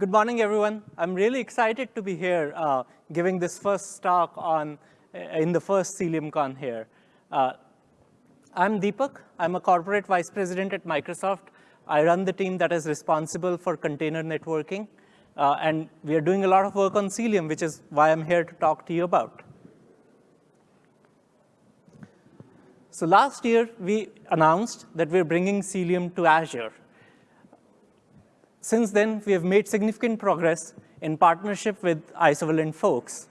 Good morning, everyone. I'm really excited to be here uh, giving this first talk on uh, in the first CiliumCon here. Uh, I'm Deepak. I'm a corporate vice president at Microsoft. I run the team that is responsible for container networking. Uh, and we are doing a lot of work on Cilium, which is why I'm here to talk to you about. So last year, we announced that we're bringing Cilium to Azure. Since then, we have made significant progress in partnership with Isovalent folks.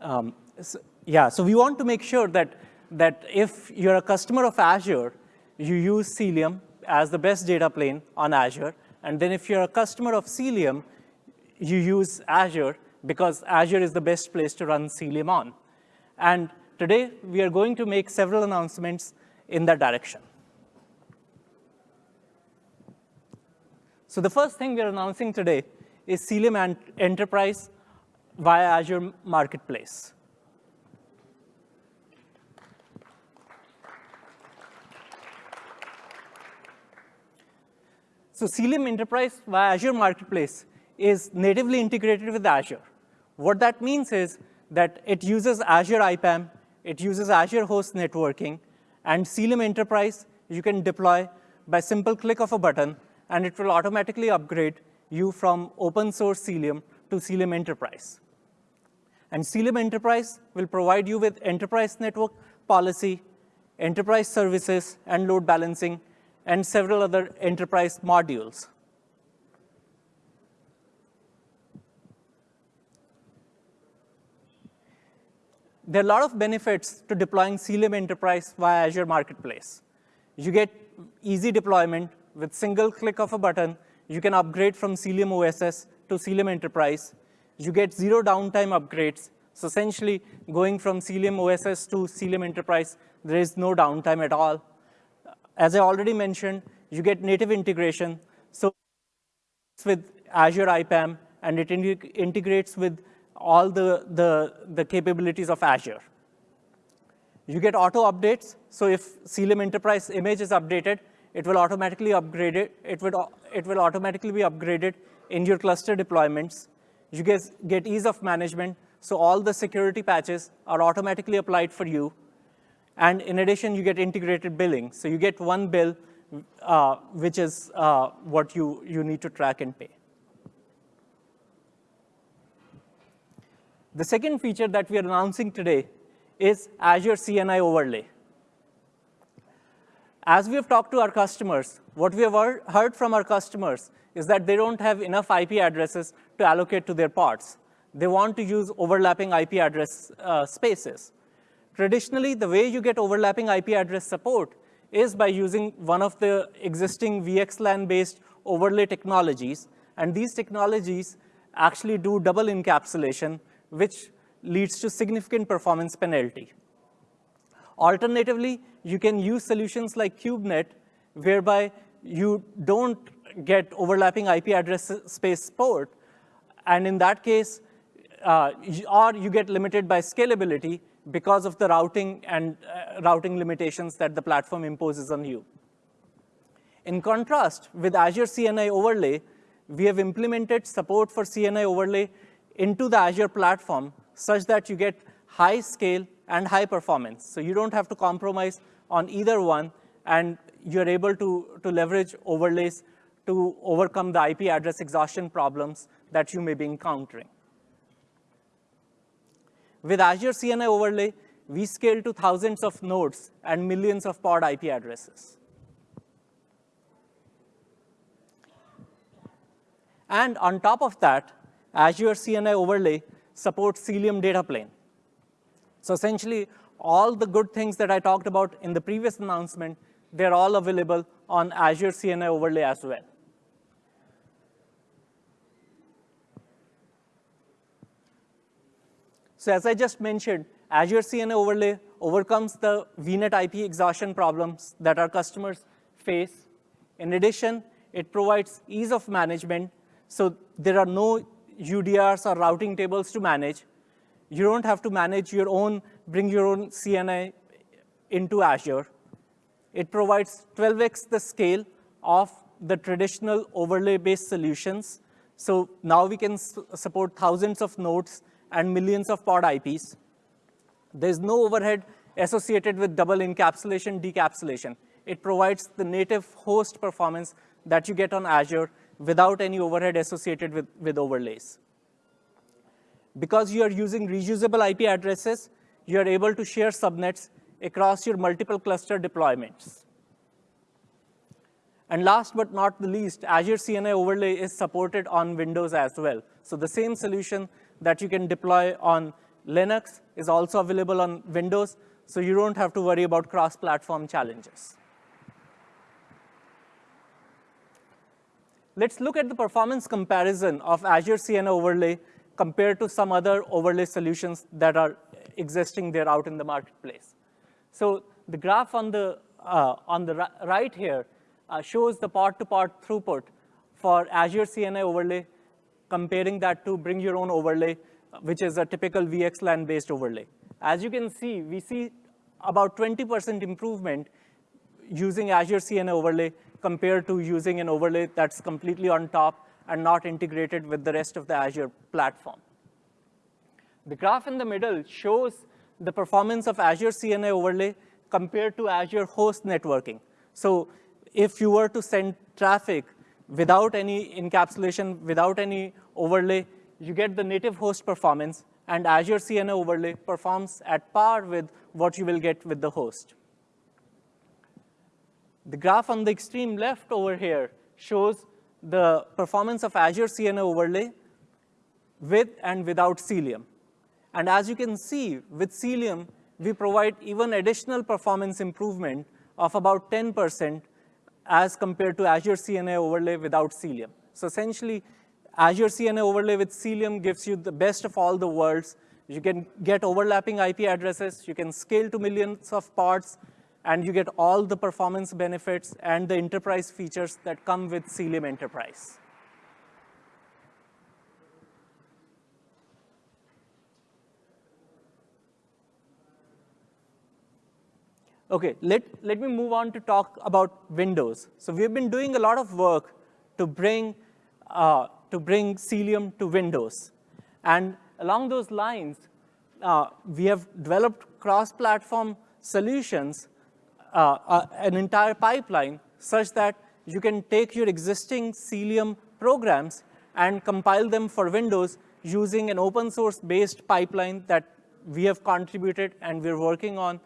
Um, so, yeah, so we want to make sure that, that if you're a customer of Azure, you use Cilium as the best data plane on Azure. And then if you're a customer of Cilium, you use Azure because Azure is the best place to run Cilium on. And today, we are going to make several announcements in that direction. So the first thing we're announcing today is Cilium Enterprise via Azure Marketplace. So Cilium Enterprise via Azure Marketplace is natively integrated with Azure. What that means is that it uses Azure IPAM, it uses Azure Host Networking, and Cilium Enterprise you can deploy by simple click of a button and it will automatically upgrade you from open source Cilium to Cilium Enterprise. And Cilium Enterprise will provide you with enterprise network policy, enterprise services, and load balancing, and several other enterprise modules. There are a lot of benefits to deploying Cilium Enterprise via Azure Marketplace. You get easy deployment, with single click of a button, you can upgrade from Cilium OSS to Cilium Enterprise. You get zero downtime upgrades. So essentially, going from Cilium OSS to Cilium Enterprise, there is no downtime at all. As I already mentioned, you get native integration. So with Azure IPAM, and it integrates with all the, the, the capabilities of Azure. You get auto updates. So if Cilium Enterprise image is updated, it will automatically upgrade it. It, would, it will automatically be upgraded in your cluster deployments. You guys get ease of management, so all the security patches are automatically applied for you. And in addition, you get integrated billing. So you get one bill, uh, which is uh, what you, you need to track and pay. The second feature that we are announcing today is Azure CNI overlay. As we have talked to our customers, what we have heard from our customers is that they don't have enough IP addresses to allocate to their pods. They want to use overlapping IP address uh, spaces. Traditionally, the way you get overlapping IP address support is by using one of the existing VXLAN-based overlay technologies. And these technologies actually do double encapsulation, which leads to significant performance penalty. Alternatively, you can use solutions like KubeNet, whereby you don't get overlapping IP address space support. And in that case, uh, or you get limited by scalability because of the routing and uh, routing limitations that the platform imposes on you. In contrast, with Azure CNI overlay, we have implemented support for CNI overlay into the Azure platform such that you get high scale and high performance. So you don't have to compromise on either one, and you're able to, to leverage overlays to overcome the IP address exhaustion problems that you may be encountering. With Azure CNI overlay, we scale to thousands of nodes and millions of pod IP addresses. And on top of that, Azure CNI overlay supports Cilium data plane. So essentially, all the good things that I talked about in the previous announcement, they're all available on Azure CNI overlay as well. So as I just mentioned, Azure CNI overlay overcomes the VNet IP exhaustion problems that our customers face. In addition, it provides ease of management, so there are no UDRs or routing tables to manage. You don't have to manage your own, bring your own CNI into Azure. It provides 12x the scale of the traditional overlay-based solutions. So now we can support thousands of nodes and millions of pod IPs. There's no overhead associated with double encapsulation, decapsulation. It provides the native host performance that you get on Azure without any overhead associated with, with overlays. Because you are using reusable IP addresses, you are able to share subnets across your multiple cluster deployments. And last but not the least, Azure CNI overlay is supported on Windows as well. So the same solution that you can deploy on Linux is also available on Windows, so you don't have to worry about cross-platform challenges. Let's look at the performance comparison of Azure CNI overlay compared to some other overlay solutions that are existing there out in the marketplace. So the graph on the, uh, on the right here uh, shows the -pod throughput for Azure CNI overlay, comparing that to bring your own overlay, which is a typical VXLAN-based overlay. As you can see, we see about 20% improvement using Azure CNI overlay compared to using an overlay that's completely on top and not integrated with the rest of the Azure platform. The graph in the middle shows the performance of Azure CNI overlay compared to Azure host networking. So if you were to send traffic without any encapsulation, without any overlay, you get the native host performance, and Azure CNI overlay performs at par with what you will get with the host. The graph on the extreme left over here shows the performance of Azure CNI overlay with and without Cilium. And as you can see, with Cilium, we provide even additional performance improvement of about 10% as compared to Azure CNI overlay without Cilium. So essentially, Azure CNI overlay with Cilium gives you the best of all the worlds. You can get overlapping IP addresses, you can scale to millions of pods, and you get all the performance benefits and the enterprise features that come with Cilium Enterprise. Okay, let, let me move on to talk about Windows. So we've been doing a lot of work to bring, uh, to bring Cilium to Windows. And along those lines, uh, we have developed cross-platform solutions, uh, uh an entire pipeline, such that you can take your existing Cilium programs and compile them for Windows using an open source based pipeline that we have contributed and we're working on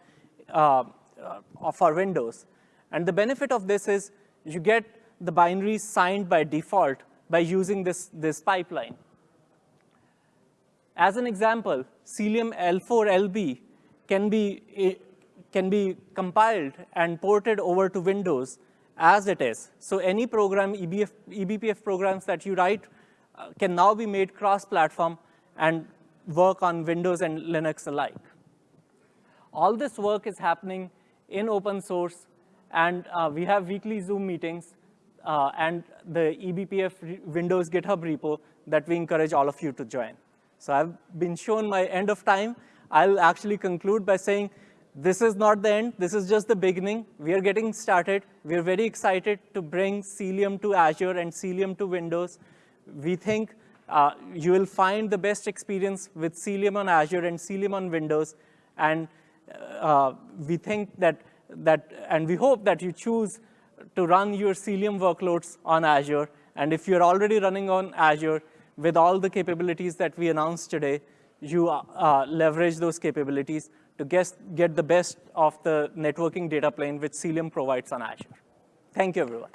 uh, uh, for Windows. And the benefit of this is you get the binaries signed by default by using this, this pipeline. As an example, Cilium L4LB can be, eh, can be compiled and ported over to Windows as it is. So any program, EBF, eBPF programs that you write uh, can now be made cross-platform and work on Windows and Linux alike. All this work is happening in open source, and uh, we have weekly Zoom meetings uh, and the eBPF Windows GitHub repo that we encourage all of you to join. So I've been shown my end of time. I'll actually conclude by saying this is not the end. This is just the beginning. We are getting started. We're very excited to bring Cilium to Azure and Cilium to Windows. We think uh, you will find the best experience with Cilium on Azure and Cilium on Windows. And uh, we think that, that, and we hope that you choose to run your Cilium workloads on Azure. And if you're already running on Azure with all the capabilities that we announced today, you uh, leverage those capabilities to guess, get the best of the networking data plane which Cilium provides on Azure. Thank you, everyone.